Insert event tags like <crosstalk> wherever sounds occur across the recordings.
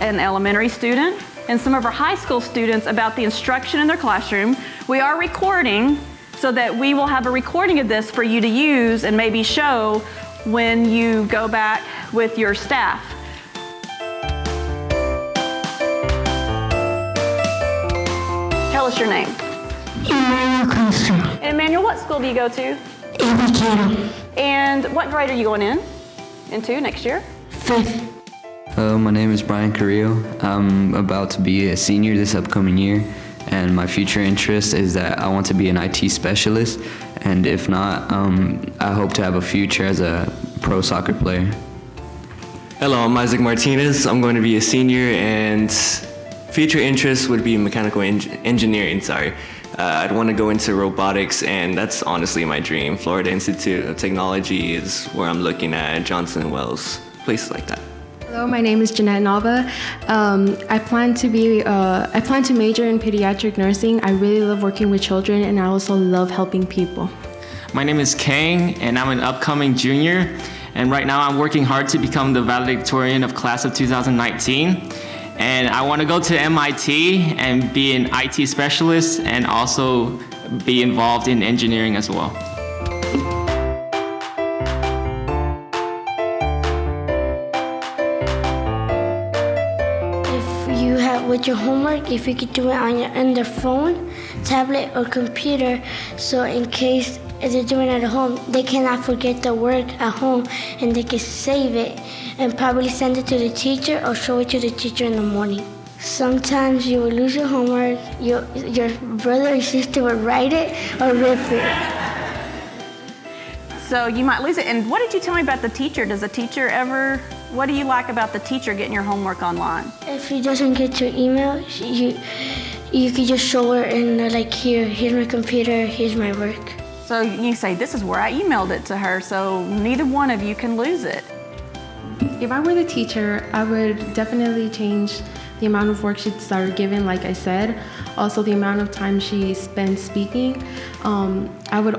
an elementary student and some of our high school students about the instruction in their classroom. We are recording so that we will have a recording of this for you to use and maybe show when you go back with your staff. Tell us your name. Emmanuel Costa, And Emmanuel, what school do you go to? Indicator, And what grade are you going in? Into next year? fifth, Hello, my name is Brian Carrillo. I'm about to be a senior this upcoming year, and my future interest is that I want to be an IT specialist, and if not, um, I hope to have a future as a pro soccer player. Hello, I'm Isaac Martinez. I'm going to be a senior, and future interest would be mechanical eng- engineering. Sorry, uh, I'd want to go into robotics, and that's honestly my dream. Florida Institute of Technology is where I'm looking at. Johnson Wells, places like that. Hello, my name is Jeanette Nava. Um, I plan to be uh, I plan to major in pediatric nursing. I really love working with children, and I also love helping people. My name is Kang, and I'm an upcoming junior. And right now, I'm working hard to become the valedictorian of class of 2019. And I want to go to MIT and be an IT specialist and also be involved in engineering as well. You your homework, if you could do it on your on their phone, tablet, or computer, so in case they're doing it at home, they cannot forget the work at home, and they can save it and probably send it to the teacher or show it to the teacher in the morning. Sometimes you will lose your homework. Your your brother or sister will write it or rip it. So you might lose it. And what did you tell me about the teacher? Does the teacher ever, what do you like about the teacher getting your homework online? If he doesn't get your email, you you could just show her and like, here, here's my computer, here's my work. So you say, this is where I emailed it to her, so neither one of you can lose it. If I were the teacher, I would definitely change the amount of worksheets that are given, like I said. Also, the amount of time she spends speaking. Um, I would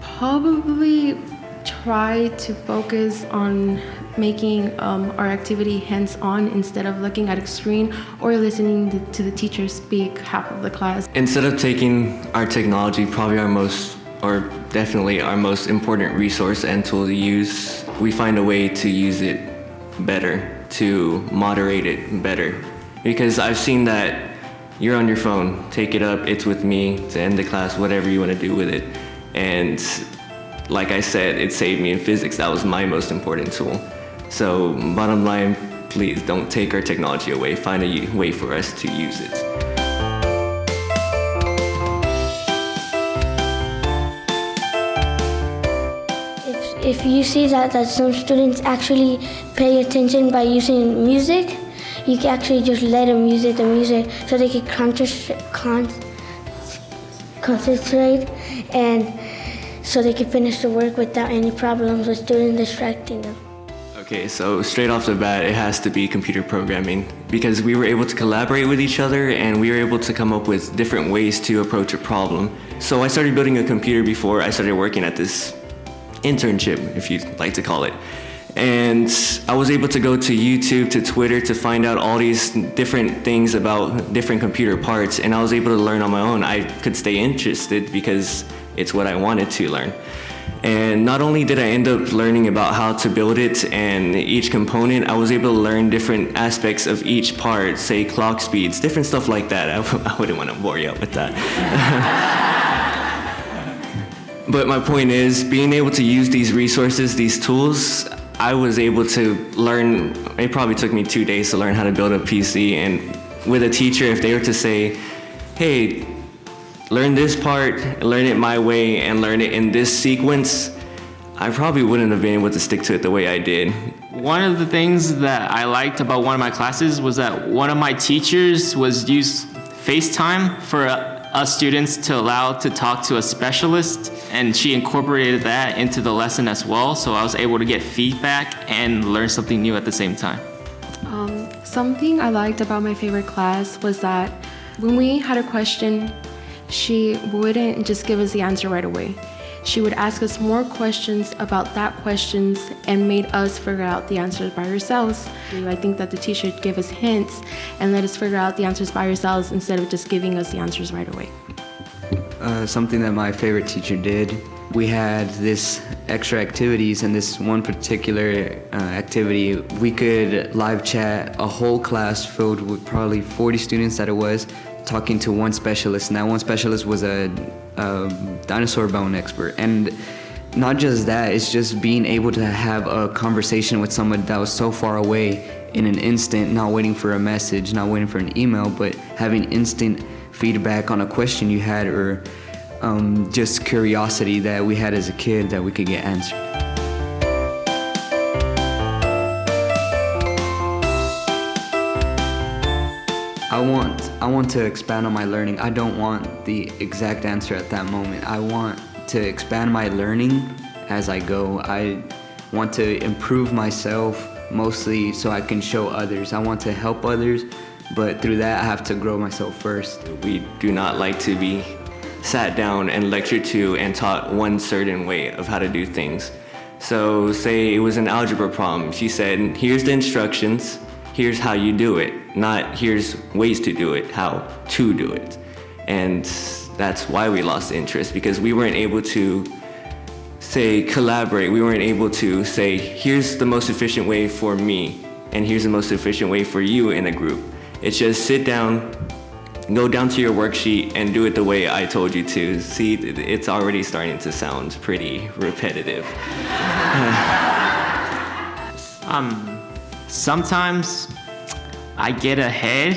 probably try to focus on making um, our activity hands-on instead of looking at a screen or listening to, the teacher speak half of the class. Instead of taking our technology, probably our most, or definitely our most important resource and tool to use, we find a way to use it better, to moderate it better. Because I've seen that you're on your phone, take it up, it's with me to end the class, whatever you want to do with it. And like I said, it saved me in physics. That was my most important tool. So bottom line, please don't take our technology away. Find a way for us to use it. If, you see that, that some students actually pay attention by using music, you can actually just let them use it, the music, so they can con- concentrate and so they can finish the work without any problems with students distracting them. Okay, so straight off the bat, it has to be computer programming because we were able to collaborate with each other and we were able to come up with different ways to approach a problem. So I started building a computer before I started working at this internship, if you'd like to call it. And I was able to go to YouTube, to Twitter to find out all these different things about different computer parts, and I was able to learn on my own. I could stay interested because it's what I wanted to learn. And not only did I end up learning about how to build it and each component, I was able to learn different aspects of each part, say clock speeds, different stuff like that. <laughs> I wouldn't want to bore you out with that. <laughs> But my point is, being able to use these resources, these tools, I was able to learn. It probably took me two days to learn how to build a PC. And with a teacher, if they were to say, hey, learn this part, learn it my way, and learn it in this sequence, I probably wouldn't have been able to stick to it the way I did. One of the things that I liked about one of my classes was that one of my teachers was used FaceTime for uh, us students to allow to talk to a specialist and she incorporated that into the lesson as well so I was able to get feedback and learn something new at the same time. Um, something I liked about my favorite class was that when we had a question, she wouldn't just give us the answer right away. she would ask us more questions about that questions and made us figure out the answers by ourselves. I think that the teacher gave us hints and let us figure out the answers by ourselves instead of just giving us the answers right away. Uh, something that my favorite teacher did. We had this extra activities, and this one particular uh, activity, we could live chat a whole class filled with probably 40 students that it was, talking to one specialist. And that one specialist was a, a dinosaur bone expert. And not just that, it's just being able to have a conversation with someone that was so far away in an instant, not waiting for a message, not waiting for an email, but having instant feedback on a question you had or um, just curiosity that we had as a kid that we could get answered. I want I want to expand on my learning. I don't want the exact answer at that moment. I want to expand my learning as I go. I want to improve myself mostly so I can show others. I want to help others, but through that I have to grow myself first. We do not like to be sat down and lectured to and taught one certain way of how to do things. So say it was an algebra problem. She said, here's the instructions, here's how you do it. Not here's ways to do it, how to do it. And that's why we lost interest because we weren't able to say collaborate. We weren't able to say, here's the most efficient way for me and here's the most efficient way for you in a group. It's just sit down, go down to your worksheet and do it the way I told you to. See, it's already starting to sound pretty repetitive. <laughs> Um, sometimes I get ahead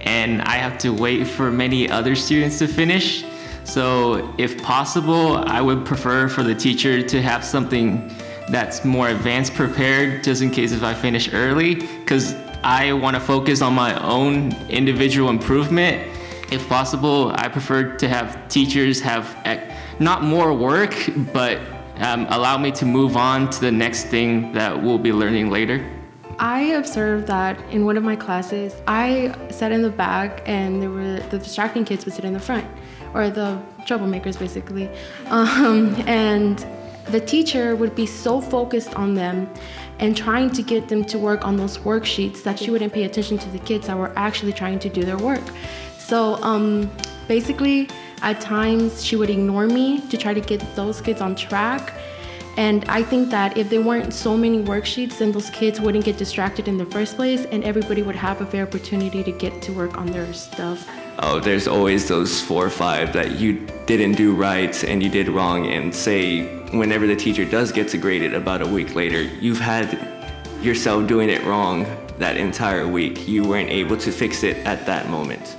and I have to wait for many other students to finish. So if possible, I would prefer for the teacher to have something that's more advanced prepared just in case if I finish early because I want to focus on my own individual improvement. If possible, I prefer to have teachers have eh, not more work, but um, allow me to move on to the next thing that we'll be learning later. I observed that in one of my classes, I sat in the back and there were the distracting kids would sit in the front, or the troublemakers basically. Um, and the teacher would be so focused on them and trying to get them to work on those worksheets that she wouldn't pay attention to the kids that were actually trying to do their work. So um, basically, at times she would ignore me to try to get those kids on track. And I think that if there weren't so many worksheets, then those kids wouldn't get distracted in the first place and everybody would have a fair opportunity to get to work on their stuff. Oh, there's always those four or five that you didn't do right and you did wrong and say whenever the teacher does get to grade it about a week later, you've had yourself doing it wrong that entire week. You weren't able to fix it at that moment.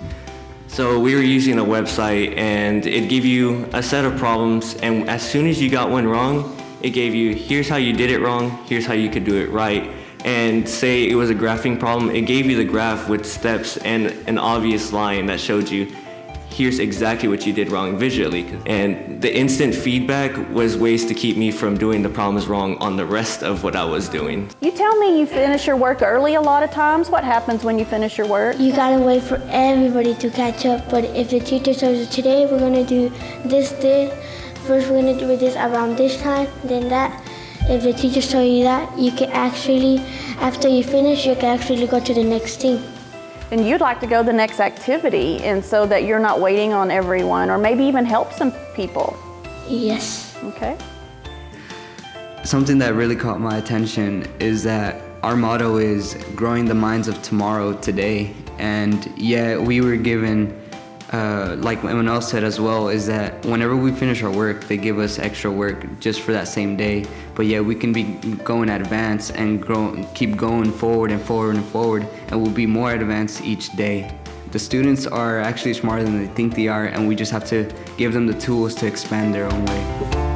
So we were using a website and it gave you a set of problems and as soon as you got one wrong, it gave you, here's how you did it wrong, here's how you could do it right. And say it was a graphing problem, it gave you the graph with steps and an obvious line that showed you, here's exactly what you did wrong visually. And the instant feedback was ways to keep me from doing the problems wrong on the rest of what I was doing. You tell me you finish your work early a lot of times. What happens when you finish your work? You gotta wait for everybody to catch up. But if the teacher tells you today we're gonna do this, this, first we're gonna do this around this time, then that. If the teachers tell you that, you can actually, after you finish, you can actually go to the next thing. And you'd like to go to the next activity, and so that you're not waiting on everyone, or maybe even help some people. Yes. Okay. Something that really caught my attention is that our motto is growing the minds of tomorrow today. And yeah, we were given, uh, like Emmanuel said as well, is that whenever we finish our work, they give us extra work just for that same day. But yeah, we can be going advance and grow, keep going forward and forward and forward, and we'll be more advanced each day. The students are actually smarter than they think they are, and we just have to give them the tools to expand their own way.